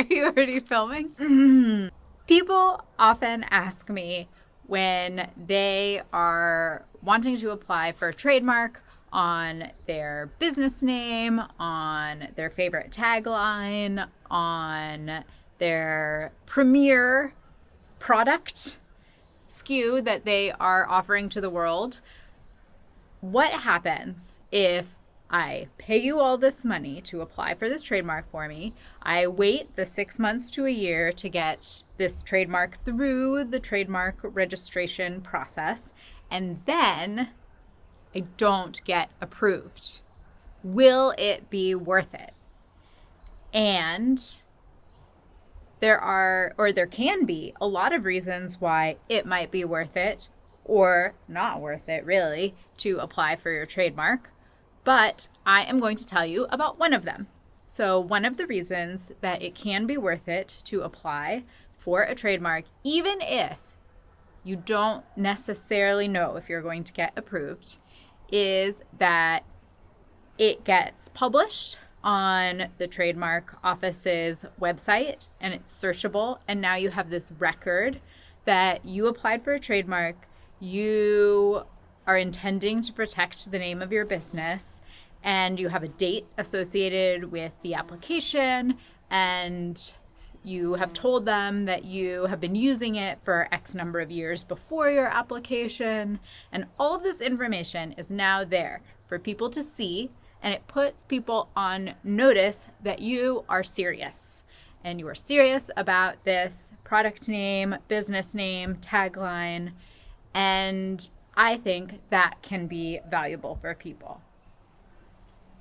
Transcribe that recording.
Are you already filming? Mm-hmm. People often ask me when they are wanting to apply for a trademark on their business name, on their favorite tagline, on their premier product SKU that they are offering to the world. What happens if I pay you all this money to apply for this trademark for me. I wait the six months to a year to get this trademark through the trademark registration process, and then I don't get approved. Will it be worth it? And there are, or there can be, a lot of reasons why it might be worth it or not worth it, really, to apply for your trademark. But I am going to tell you about one of them. So, one of the reasons that it can be worth it to apply for a trademark, even if you don't necessarily know if you're going to get approved, is that it gets published on the trademark office's website and it's searchable. And now you have this record that you applied for a trademark, you are intending to protect the name of your business, and you have a date associated with the application, and you have told them that you have been using it for X number of years before your application, and all of this information is now there for people to see and it puts people on notice that you are serious and you are serious about this product name, business name, tagline, and I think that can be valuable for people.